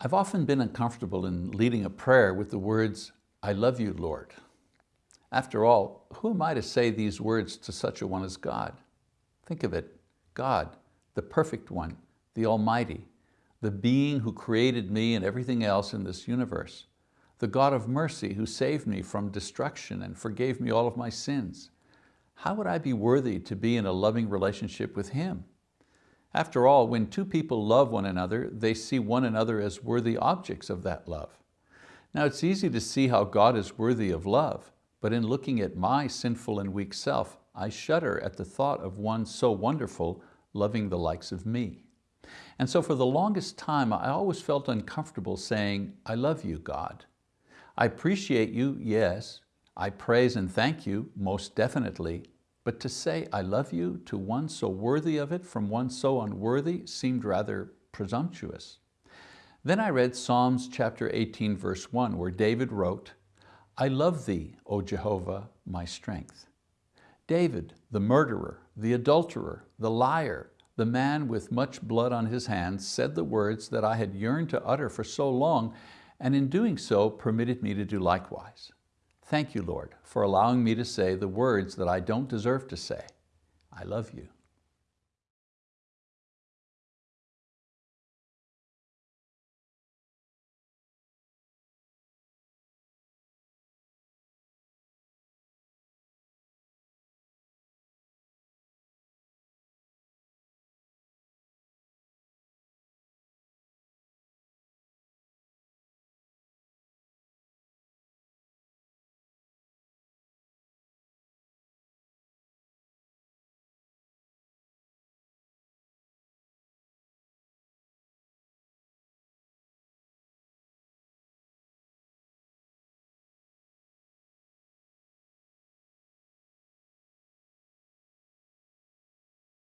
I've often been uncomfortable in leading a prayer with the words, I love you, Lord. After all, who am I to say these words to such a one as God? Think of it, God, the perfect one, the Almighty, the being who created me and everything else in this universe, the God of mercy who saved me from destruction and forgave me all of my sins. How would I be worthy to be in a loving relationship with Him? After all, when two people love one another, they see one another as worthy objects of that love. Now it's easy to see how God is worthy of love, but in looking at my sinful and weak self, I shudder at the thought of one so wonderful loving the likes of me. And so for the longest time, I always felt uncomfortable saying, I love you, God. I appreciate you, yes. I praise and thank you, most definitely, but to say, I love you to one so worthy of it from one so unworthy seemed rather presumptuous. Then I read Psalms chapter 18, verse 1, where David wrote, I love thee, O Jehovah, my strength. David, the murderer, the adulterer, the liar, the man with much blood on his hands, said the words that I had yearned to utter for so long, and in doing so permitted me to do likewise. Thank you, Lord, for allowing me to say the words that I don't deserve to say. I love you.